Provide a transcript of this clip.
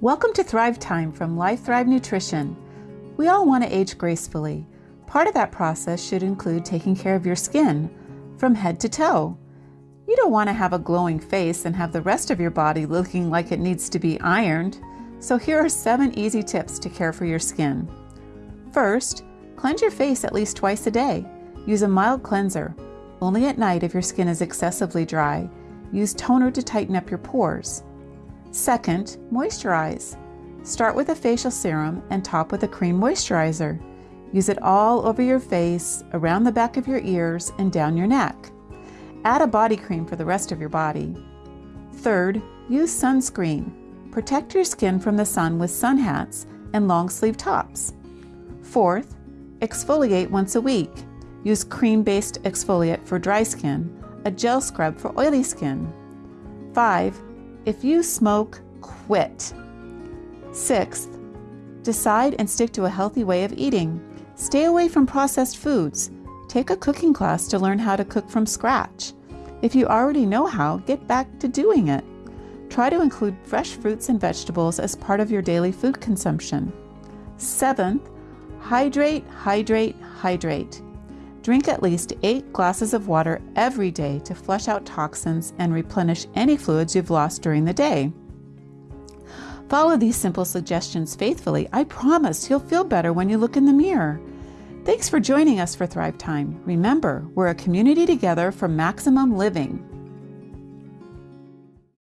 Welcome to Thrive Time from Life Thrive Nutrition. We all want to age gracefully. Part of that process should include taking care of your skin from head to toe. You don't want to have a glowing face and have the rest of your body looking like it needs to be ironed. So here are seven easy tips to care for your skin. First, cleanse your face at least twice a day. Use a mild cleanser, only at night if your skin is excessively dry. Use toner to tighten up your pores. Second, moisturize. Start with a facial serum and top with a cream moisturizer. Use it all over your face, around the back of your ears, and down your neck. Add a body cream for the rest of your body. Third, use sunscreen. Protect your skin from the sun with sun hats and long sleeve tops. Fourth, exfoliate once a week. Use cream-based exfoliate for dry skin, a gel scrub for oily skin. 5. If you smoke, quit. Sixth, decide and stick to a healthy way of eating. Stay away from processed foods. Take a cooking class to learn how to cook from scratch. If you already know how, get back to doing it. Try to include fresh fruits and vegetables as part of your daily food consumption. Seventh, hydrate, hydrate, hydrate. Drink at least 8 glasses of water every day to flush out toxins and replenish any fluids you've lost during the day. Follow these simple suggestions faithfully. I promise you'll feel better when you look in the mirror. Thanks for joining us for Thrive Time. Remember, we're a community together for maximum living.